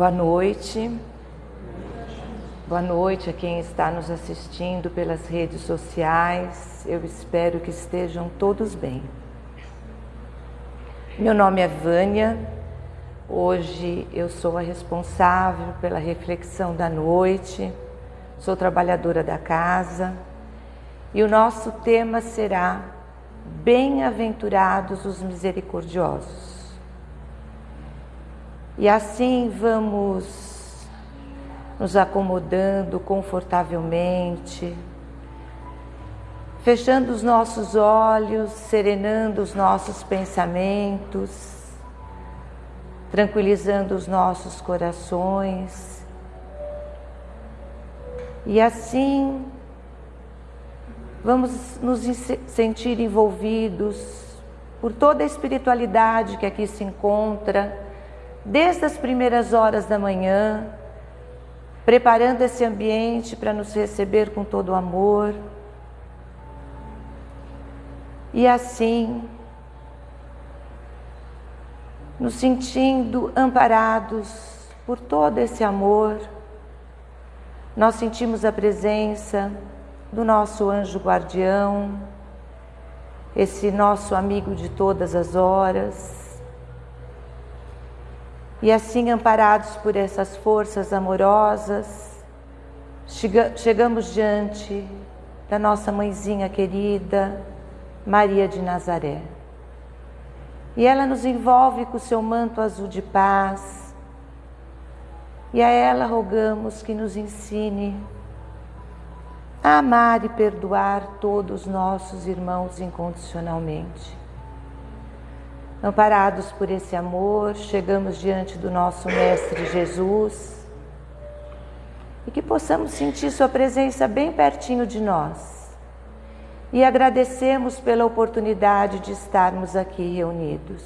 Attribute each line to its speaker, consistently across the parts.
Speaker 1: Boa noite. Boa noite a quem está nos assistindo pelas redes sociais. Eu espero que estejam todos bem. Meu nome é Vânia. Hoje eu sou a responsável pela reflexão da noite. Sou trabalhadora da casa. E o nosso tema será Bem-aventurados os misericordiosos. E assim vamos nos acomodando confortavelmente, fechando os nossos olhos, serenando os nossos pensamentos, tranquilizando os nossos corações. E assim vamos nos sentir envolvidos por toda a espiritualidade que aqui se encontra desde as primeiras horas da manhã, preparando esse ambiente para nos receber com todo o amor. E assim, nos sentindo amparados por todo esse amor, nós sentimos a presença do nosso anjo guardião, esse nosso amigo de todas as horas, e assim, amparados por essas forças amorosas, chegamos diante da nossa mãezinha querida, Maria de Nazaré. E ela nos envolve com o seu manto azul de paz. E a ela rogamos que nos ensine a amar e perdoar todos os nossos irmãos incondicionalmente. Amparados por esse amor, chegamos diante do nosso Mestre Jesus e que possamos sentir Sua presença bem pertinho de nós. E agradecemos pela oportunidade de estarmos aqui reunidos.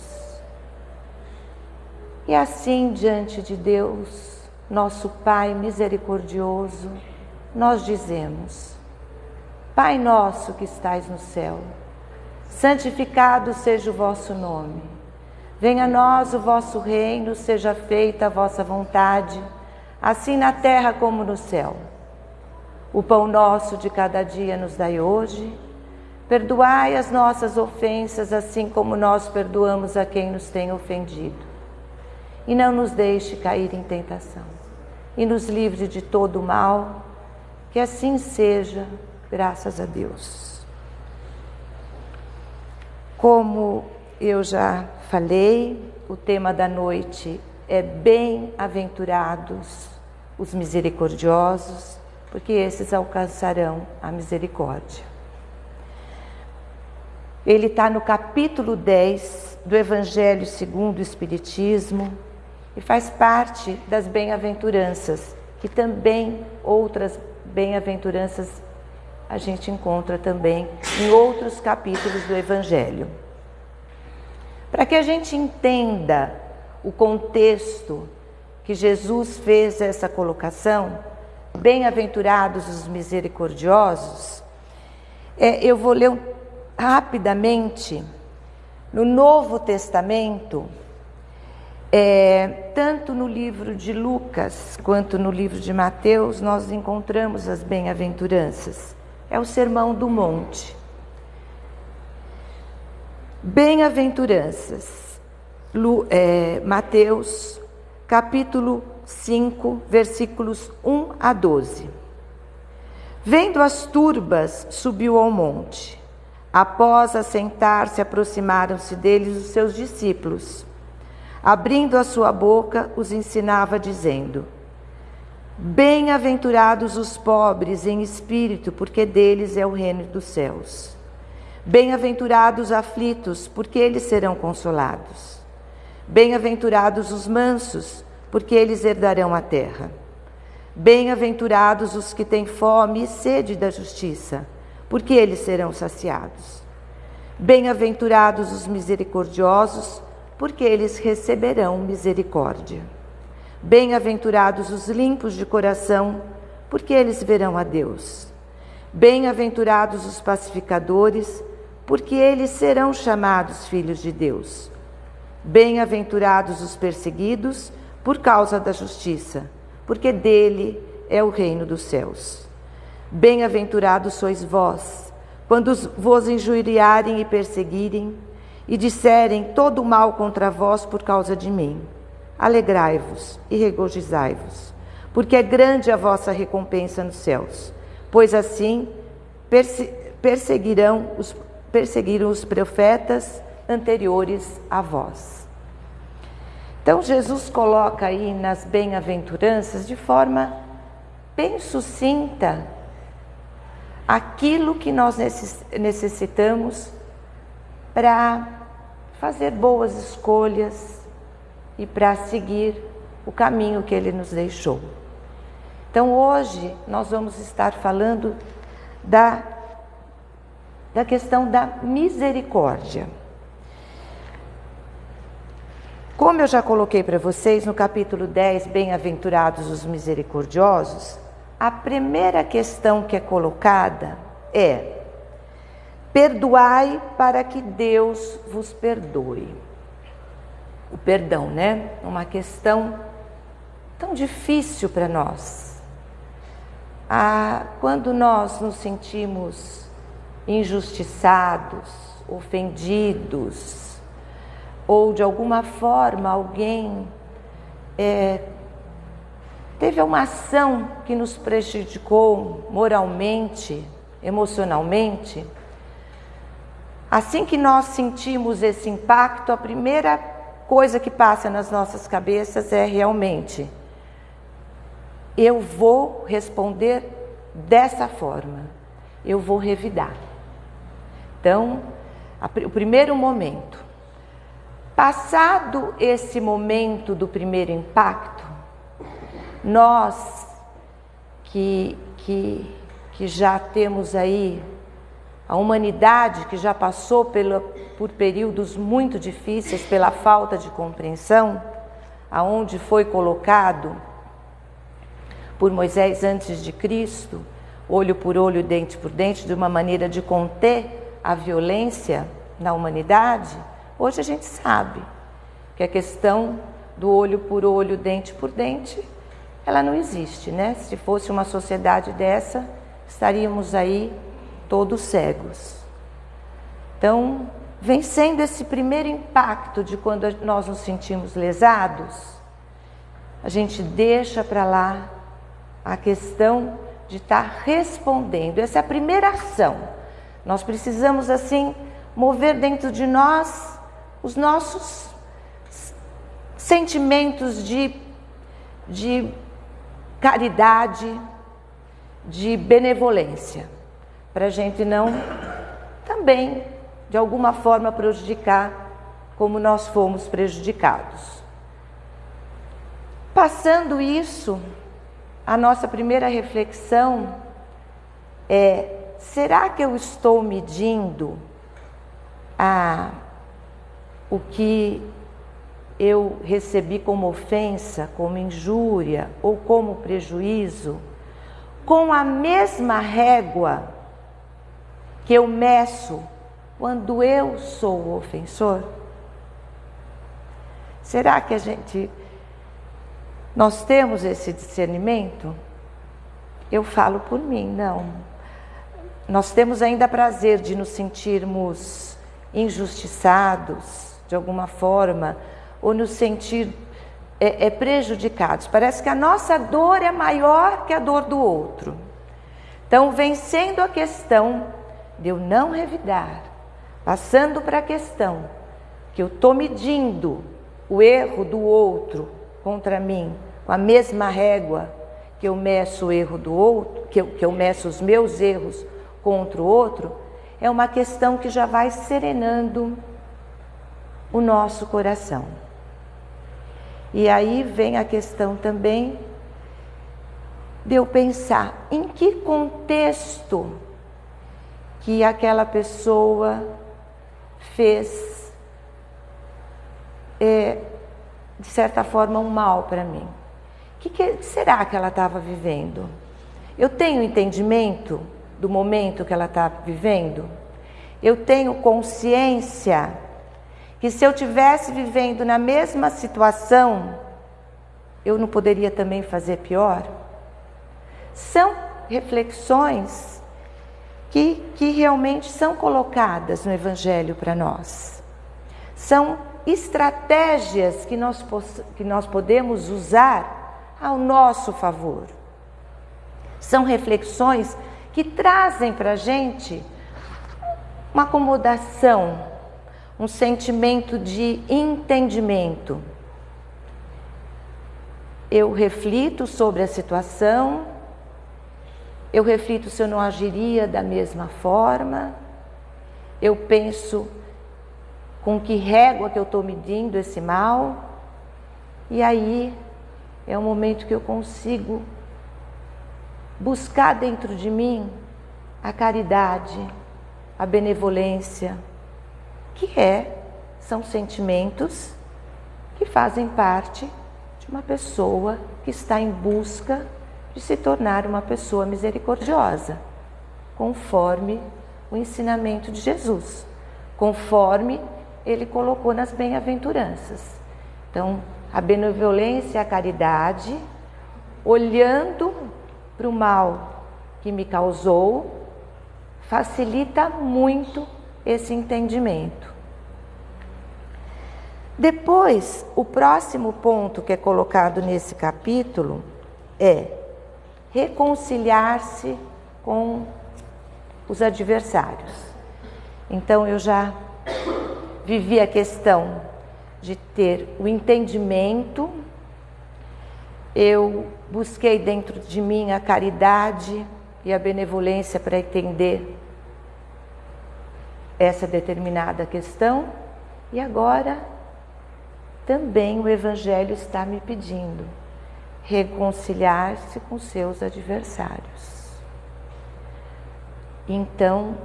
Speaker 1: E assim, diante de Deus, nosso Pai misericordioso, nós dizemos: Pai nosso que estais no céu, santificado seja o vosso nome. Venha a nós o vosso reino, seja feita a vossa vontade, assim na terra como no céu. O pão nosso de cada dia nos dai hoje. Perdoai as nossas ofensas, assim como nós perdoamos a quem nos tem ofendido. E não nos deixe cair em tentação. E nos livre de todo o mal. Que assim seja, graças a Deus. Como eu já falei, o tema da noite é bem-aventurados os misericordiosos, porque esses alcançarão a misericórdia. Ele está no capítulo 10 do Evangelho segundo o Espiritismo e faz parte das bem-aventuranças, que também outras bem-aventuranças a gente encontra também em outros capítulos do Evangelho. Para que a gente entenda o contexto que Jesus fez essa colocação, bem-aventurados os misericordiosos, é, eu vou ler rapidamente no Novo Testamento, é, tanto no livro de Lucas quanto no livro de Mateus, nós encontramos as bem-aventuranças é o Sermão do Monte. Bem-aventuranças, é, Mateus, capítulo 5, versículos 1 a 12. Vendo as turbas, subiu ao monte. Após assentar-se, aproximaram-se deles os seus discípulos. Abrindo a sua boca, os ensinava, dizendo: Bem-aventurados os pobres em espírito, porque deles é o reino dos céus. Bem-aventurados os aflitos, porque eles serão consolados. Bem-aventurados os mansos, porque eles herdarão a terra. Bem-aventurados os que têm fome e sede da justiça, porque eles serão saciados. Bem-aventurados os misericordiosos, porque eles receberão misericórdia. Bem-aventurados os limpos de coração, porque eles verão a Deus. Bem-aventurados os pacificadores, porque eles serão chamados filhos de Deus. Bem-aventurados os perseguidos, por causa da justiça, porque dele é o reino dos céus. Bem-aventurados sois vós, quando vos injuriarem e perseguirem, e disserem todo o mal contra vós por causa de mim. Alegrai-vos e regozijai-vos, porque é grande a vossa recompensa nos céus, pois assim perseguirão os, perseguiram os profetas anteriores a vós. Então, Jesus coloca aí nas bem-aventuranças de forma bem sucinta aquilo que nós necessitamos para fazer boas escolhas e para seguir o caminho que ele nos deixou. Então, hoje nós vamos estar falando da, da questão da misericórdia. Como eu já coloquei para vocês no capítulo 10, Bem-aventurados os misericordiosos, a primeira questão que é colocada é: perdoai para que Deus vos perdoe. O perdão, né? Uma questão tão difícil para nós. Ah, quando nós nos sentimos injustiçados, ofendidos, ou de alguma forma alguém é, teve uma ação que nos prejudicou moralmente, emocionalmente, assim que nós sentimos esse impacto, a primeira coisa que passa nas nossas cabeças é realmente: eu vou responder dessa forma, eu vou revidar. Então, o primeiro momento, Passado esse momento do primeiro impacto, nós que, que, que já temos aí a humanidade que já passou pelo, por períodos muito difíceis pela falta de compreensão, aonde foi colocado por Moisés antes de Cristo, olho por olho, dente por dente, de uma maneira de conter a violência na humanidade Hoje a gente sabe que a questão do olho por olho, dente por dente, ela não existe, né? Se fosse uma sociedade dessa, estaríamos aí todos cegos. Então, vencendo esse primeiro impacto de quando nós nos sentimos lesados, a gente deixa para lá a questão de estar tá respondendo. Essa é a primeira ação. Nós precisamos assim mover dentro de nós os nossos sentimentos de, de caridade, de benevolência, para a gente não também, de alguma forma, prejudicar como nós fomos prejudicados. Passando isso, a nossa primeira reflexão é: será que eu estou medindo a o que eu recebi como ofensa, como injúria ou como prejuízo, com a mesma régua que eu meço quando eu sou o ofensor? Será que a gente nós temos esse discernimento? Eu falo por mim, não. Nós temos ainda prazer de nos sentirmos injustiçados, de alguma forma, ou nos sentir é, é, prejudicados. Parece que a nossa dor é maior que a dor do outro. Então, vencendo a questão de eu não revidar, passando para a questão que eu estou medindo o erro do outro contra mim com a mesma régua que eu meço o erro do outro, que eu, que eu meço os meus erros contra o outro, é uma questão que já vai serenando o nosso coração. E aí vem a questão também de eu pensar em que contexto que aquela pessoa fez, é, de certa forma, um mal para mim. O que, que será que ela estava vivendo? Eu tenho entendimento do momento que ela está vivendo? Eu tenho consciência que se eu tivesse vivendo na mesma situação, eu não poderia também fazer pior? São reflexões que, que realmente são colocadas no Evangelho para nós. São estratégias que nós, que nós podemos usar ao nosso favor. São reflexões que trazem para a gente uma acomodação, um sentimento de entendimento. Eu reflito sobre a situação, eu reflito se eu não agiria da mesma forma, eu penso com que régua que eu estou medindo esse mal, e aí é o momento que eu consigo buscar dentro de mim a caridade, a benevolência, que é são sentimentos que fazem parte de uma pessoa que está em busca de se tornar uma pessoa misericordiosa, conforme o ensinamento de Jesus, conforme ele colocou nas bem-aventuranças. Então, a benevolência e a caridade, olhando para o mal que me causou, facilita muito esse entendimento. Depois, o próximo ponto que é colocado nesse capítulo é reconciliar-se com os adversários. Então eu já vivi a questão de ter o entendimento, eu busquei dentro de mim a caridade e a benevolência para entender essa determinada questão, e agora também o Evangelho está me pedindo reconciliar-se com seus adversários. Então,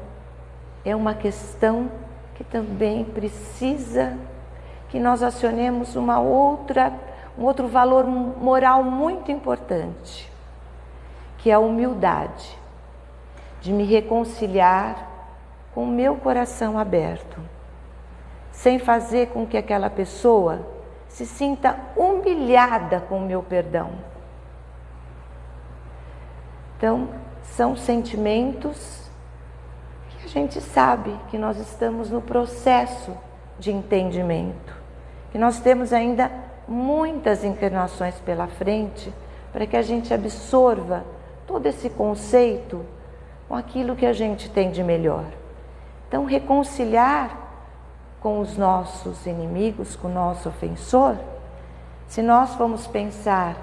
Speaker 1: é uma questão que também precisa que nós acionemos uma outra, um outro valor moral muito importante, que é a humildade, de me reconciliar com o meu coração aberto, sem fazer com que aquela pessoa se sinta humilhada com o meu perdão. Então, são sentimentos que a gente sabe que nós estamos no processo de entendimento, que nós temos ainda muitas encarnações pela frente para que a gente absorva todo esse conceito com aquilo que a gente tem de melhor. Então, reconciliar com os nossos inimigos, com o nosso ofensor, se nós formos pensar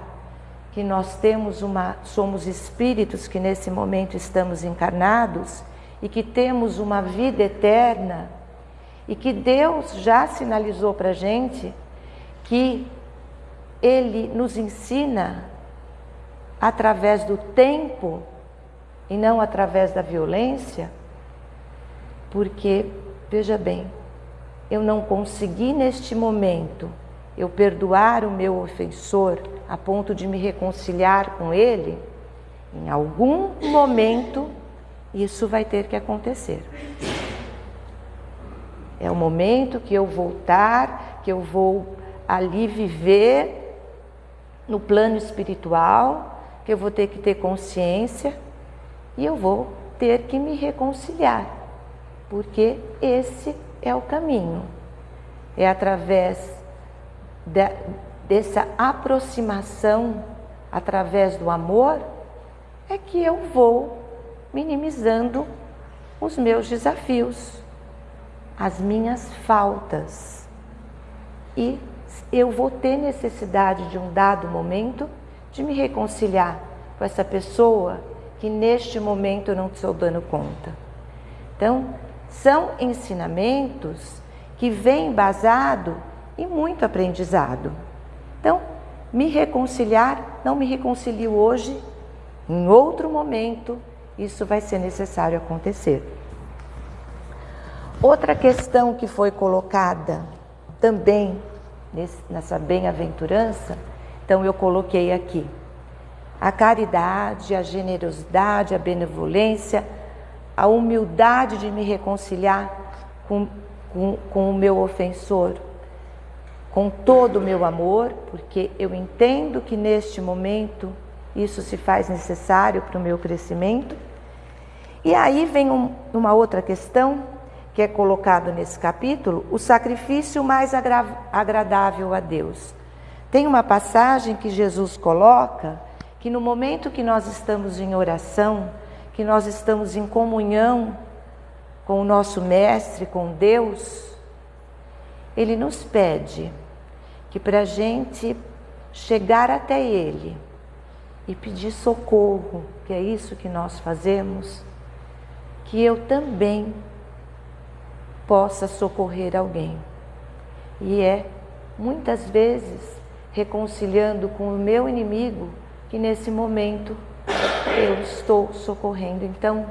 Speaker 1: que nós temos uma, somos espíritos que nesse momento estamos encarnados e que temos uma vida eterna e que Deus já sinalizou para a gente que Ele nos ensina através do tempo e não através da violência, porque, veja bem, eu não consegui neste momento eu perdoar o meu ofensor a ponto de me reconciliar com ele, em algum momento isso vai ter que acontecer. É o momento que eu voltar, que eu vou ali viver no plano espiritual, que eu vou ter que ter consciência e eu vou ter que me reconciliar, porque esse é o caminho. É através de, dessa aproximação, através do amor, é que eu vou minimizando os meus desafios, as minhas faltas. E eu vou ter necessidade de um dado momento de me reconciliar com essa pessoa que neste momento eu não estou dando conta. Então, são ensinamentos que vêm basado em muito aprendizado. Então, me reconciliar, não me reconcilio hoje, em outro momento, isso vai ser necessário acontecer. Outra questão que foi colocada também nessa bem-aventurança, então eu coloquei aqui a caridade, a generosidade, a benevolência, a humildade de me reconciliar com, com, com o meu ofensor, com todo o meu amor, porque eu entendo que neste momento isso se faz necessário para o meu crescimento. E aí vem um, uma outra questão que é colocado nesse capítulo, o sacrifício mais agradável a Deus. Tem uma passagem que Jesus coloca que no momento que nós estamos em oração, que nós estamos em comunhão com o nosso Mestre, com Deus, Ele nos pede que para a gente chegar até Ele e pedir socorro, que é isso que nós fazemos, que eu também possa socorrer alguém. E é muitas vezes reconciliando com o meu inimigo que nesse momento eu estou socorrendo. Então,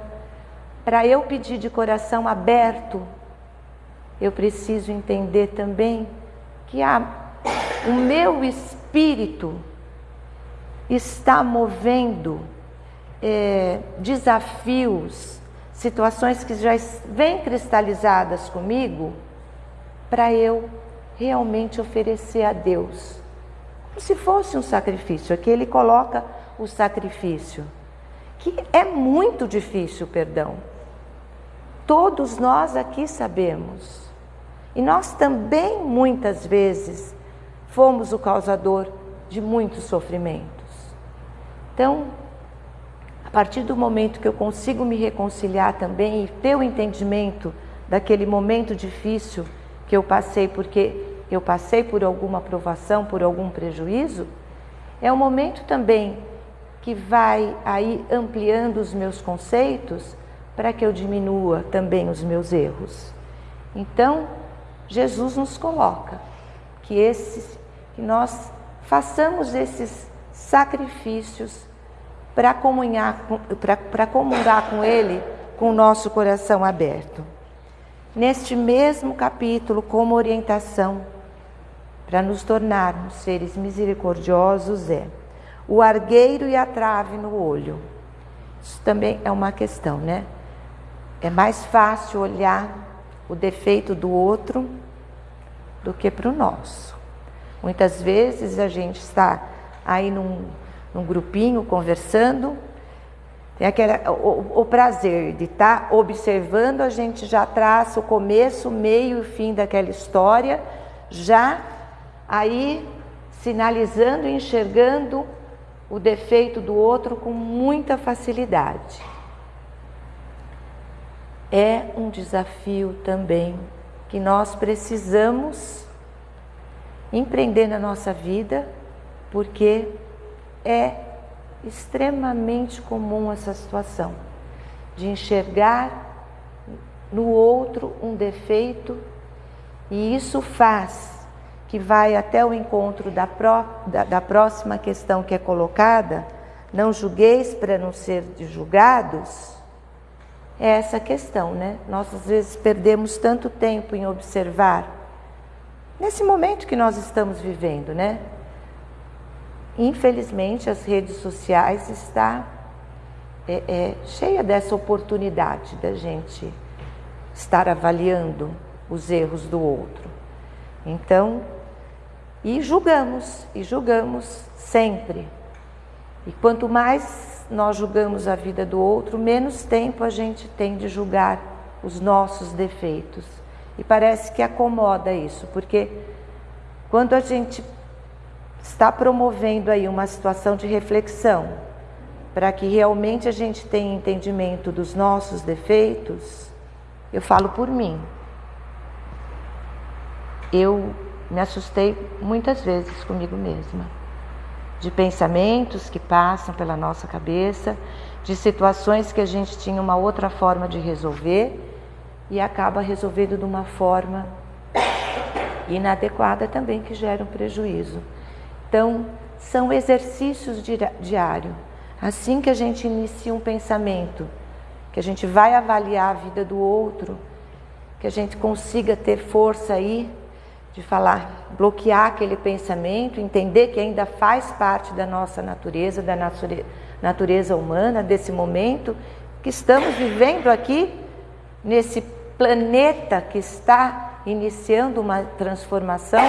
Speaker 1: para eu pedir de coração aberto, eu preciso entender também que a, o meu espírito está movendo é, desafios, situações que já vêm cristalizadas comigo, para eu realmente oferecer a Deus. Como se fosse um sacrifício. Aqui ele coloca o sacrifício, que é muito difícil, perdão. Todos nós aqui sabemos. E nós também muitas vezes fomos o causador de muitos sofrimentos. Então, a partir do momento que eu consigo me reconciliar também e ter o entendimento daquele momento difícil que eu passei, porque eu passei por alguma provação, por algum prejuízo, é um momento também que vai aí ampliando os meus conceitos para que eu diminua também os meus erros. Então, Jesus nos coloca que esses que nós façamos esses sacrifícios para comunhar, para comungar com Ele com o nosso coração aberto. Neste mesmo capítulo, como orientação para nos tornarmos seres misericordiosos, é o argueiro e a trave no olho. Isso também é uma questão, né? É mais fácil olhar o defeito do outro do que para o nosso. Muitas vezes a gente está aí num num grupinho conversando. Tem aquele, o, o prazer de estar tá observando, a gente já traça o começo, meio e fim daquela história, já aí sinalizando enxergando o defeito do outro com muita facilidade. É um desafio também que nós precisamos empreender na nossa vida, porque é extremamente comum essa situação de enxergar no outro um defeito e isso faz que vai até o encontro da, pró, da, da próxima questão que é colocada, não julgueis para não ser julgados, é essa questão, né? Nós às vezes perdemos tanto tempo em observar, nesse momento que nós estamos vivendo, né? Infelizmente, as redes sociais está é, é, cheia dessa oportunidade da gente estar avaliando os erros do outro. Então, e julgamos, e julgamos sempre. E quanto mais nós julgamos a vida do outro, menos tempo a gente tem de julgar os nossos defeitos. E parece que acomoda isso, porque quando a gente está promovendo aí uma situação de reflexão para que realmente a gente tenha entendimento dos nossos defeitos, eu falo por mim. Eu me assustei muitas vezes comigo mesma, de pensamentos que passam pela nossa cabeça, de situações que a gente tinha uma outra forma de resolver e acaba resolvendo de uma forma inadequada também que gera um prejuízo. Então, são exercícios diários. Assim que a gente inicia um pensamento, que a gente vai avaliar a vida do outro, que a gente consiga ter força aí de falar, bloquear aquele pensamento, entender que ainda faz parte da nossa natureza, da natureza humana, desse momento que estamos vivendo aqui, nesse planeta que está iniciando uma transformação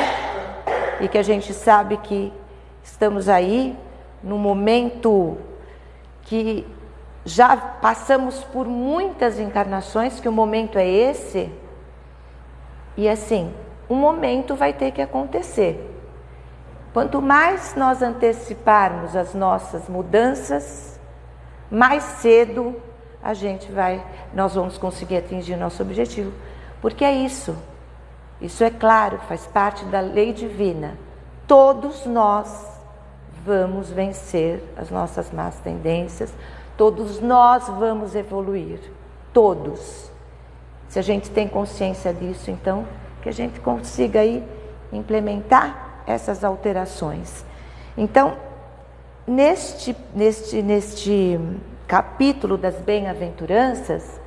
Speaker 1: e que a gente sabe que estamos aí no momento que já passamos por muitas encarnações, que o momento é esse, e assim, um momento vai ter que acontecer. Quanto mais nós anteciparmos as nossas mudanças, mais cedo a gente vai, nós vamos conseguir atingir nosso objetivo. Porque é isso. Isso é claro, faz parte da lei divina. Todos nós vamos vencer as nossas más tendências, todos nós vamos evoluir. Todos. Se a gente tem consciência disso, então, que a gente consiga aí implementar essas alterações. Então, neste, neste, neste capítulo das bem-aventuranças,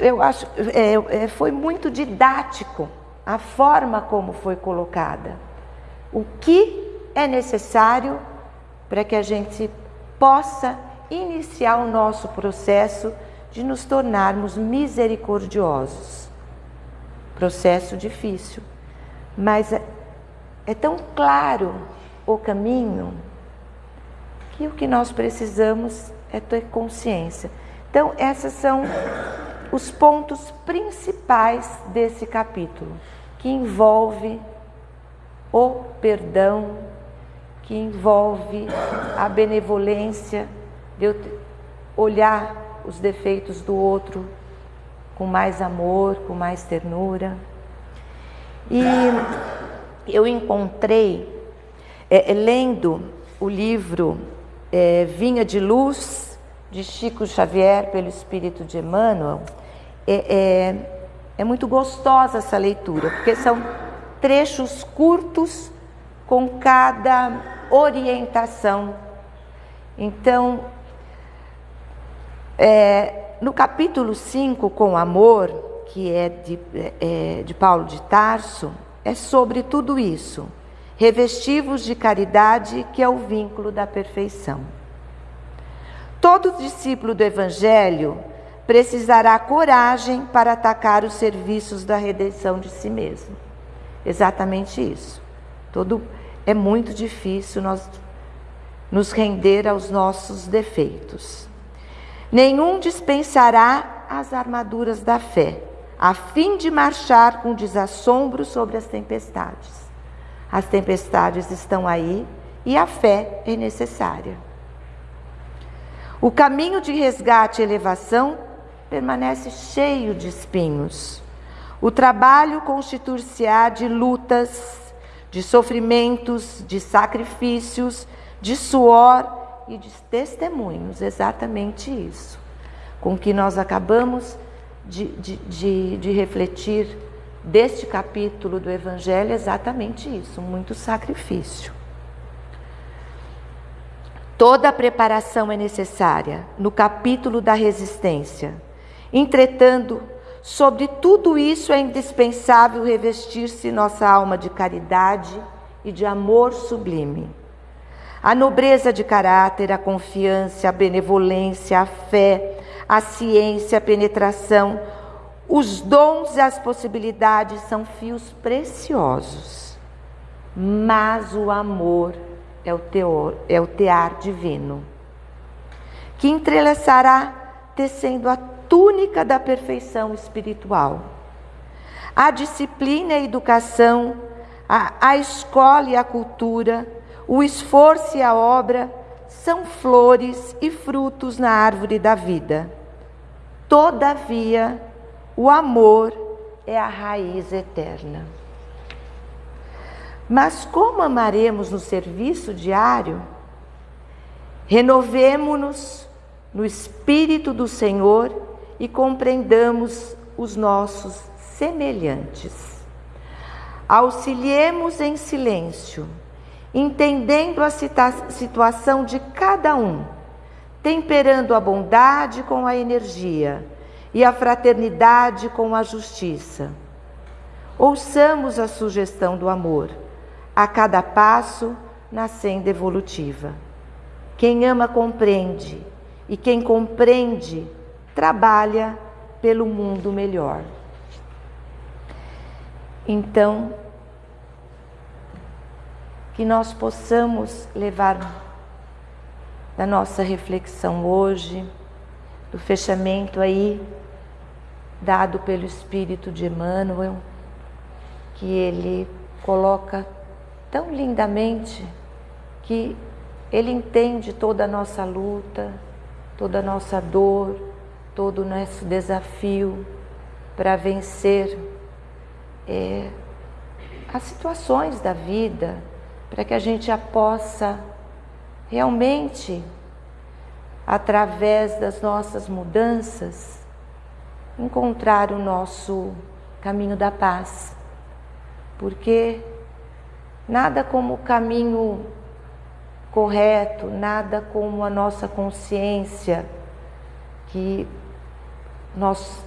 Speaker 1: eu acho é, é, foi muito didático a forma como foi colocada. O que é necessário para que a gente possa iniciar o nosso processo de nos tornarmos misericordiosos. Processo difícil, mas é, é tão claro o caminho que o que nós precisamos é ter consciência. Então, esses são os pontos principais desse capítulo, que envolve o perdão, que envolve a benevolência, de olhar os defeitos do outro com mais amor, com mais ternura. E eu encontrei, é, lendo o livro é, Vinha de Luz, de Chico Xavier, pelo Espírito de Emmanuel, é, é, é muito gostosa essa leitura, porque são trechos curtos com cada orientação. Então, é, no capítulo 5, com amor, que é de, é, de Paulo de Tarso, é sobre tudo isso. Revestivos de caridade, que é o vínculo da perfeição. Todo discípulo do Evangelho precisará coragem para atacar os serviços da redenção de si mesmo. Exatamente isso. Todo é muito difícil nós nos render aos nossos defeitos. Nenhum dispensará as armaduras da fé, a fim de marchar com desassombro sobre as tempestades. As tempestades estão aí e a fé é necessária. O caminho de resgate e elevação permanece cheio de espinhos. O trabalho constituir-se-á de lutas, de sofrimentos, de sacrifícios, de suor e de testemunhos, exatamente isso, com que nós acabamos de, de, de, de refletir deste capítulo do Evangelho, exatamente isso, muito sacrifício. Toda a preparação é necessária no capítulo da resistência. Entretanto, Sobre tudo isso é indispensável revestir-se nossa alma de caridade e de amor sublime. A nobreza de caráter, a confiança, a benevolência, a fé, a ciência, a penetração, os dons e as possibilidades são fios preciosos. Mas o amor é o, teor, é o tear divino, que entrelaçará tecendo a túnica da perfeição espiritual. A disciplina e a educação, a, a escola e a cultura, o esforço e a obra são flores e frutos na árvore da vida. Todavia, o amor é a raiz eterna. Mas como amaremos no serviço diário? Renovemo-nos no Espírito do Senhor e compreendamos os nossos semelhantes. Auxiliemos em silêncio, entendendo a situação de cada um, temperando a bondade com a energia e a fraternidade com a justiça. Ouçamos a sugestão do amor, a cada passo na senda evolutiva. Quem ama compreende, e quem compreende trabalha pelo mundo melhor. Então, que nós possamos levar da nossa reflexão hoje, do fechamento aí dado pelo Espírito de Emmanuel, que ele coloca tão lindamente que ele entende toda a nossa luta, toda a nossa dor, todo o nosso desafio para vencer é, as situações da vida, para que a gente a possa realmente, através das nossas mudanças, encontrar o nosso caminho da paz. Porque nada como o caminho correto, nada como a nossa consciência que nós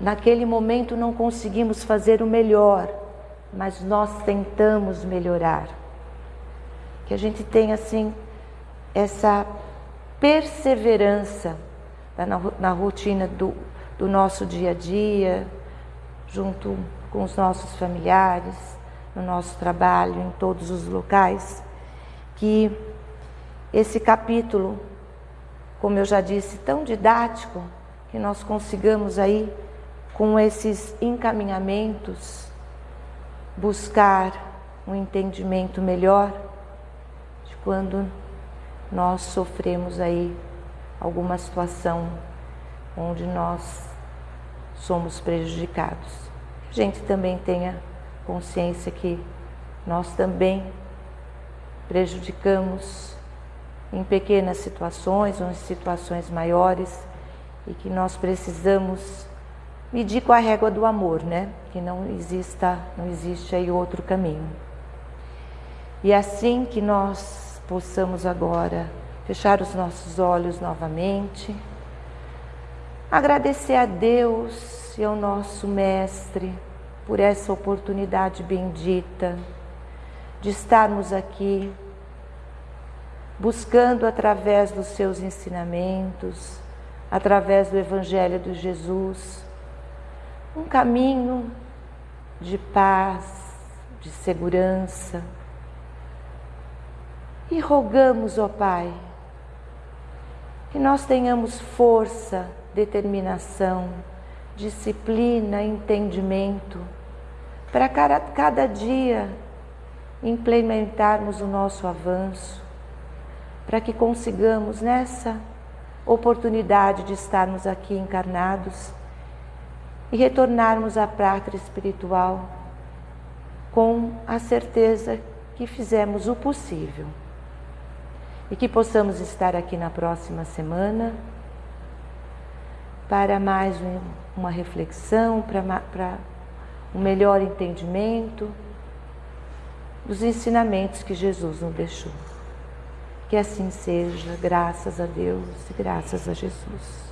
Speaker 1: naquele momento não conseguimos fazer o melhor, mas nós tentamos melhorar. Que a gente tenha assim essa perseverança na, na rotina do, do nosso dia a dia, junto com os nossos familiares, no nosso trabalho, em todos os locais, que esse capítulo, como eu já disse, tão didático, que nós consigamos aí, com esses encaminhamentos, buscar um entendimento melhor de quando nós sofremos aí alguma situação onde nós somos prejudicados. A gente também tenha consciência que nós também prejudicamos em pequenas situações ou em situações maiores e que nós precisamos medir com a régua do amor, né? Que não exista, não existe aí outro caminho. E assim que nós possamos agora fechar os nossos olhos novamente, agradecer a Deus e ao nosso mestre por essa oportunidade bendita de estarmos aqui buscando através dos seus ensinamentos, através do evangelho de Jesus, um caminho de paz, de segurança. E rogamos, ó Pai, que nós tenhamos força, determinação, disciplina, entendimento, para cada dia implementarmos o nosso avanço, para que consigamos nessa oportunidade de estarmos aqui encarnados e retornarmos à pátria espiritual com a certeza que fizemos o possível e que possamos estar aqui na próxima semana para mais uma reflexão, para um melhor entendimento dos ensinamentos que Jesus nos deixou. Que assim seja, graças a Deus e graças a Jesus.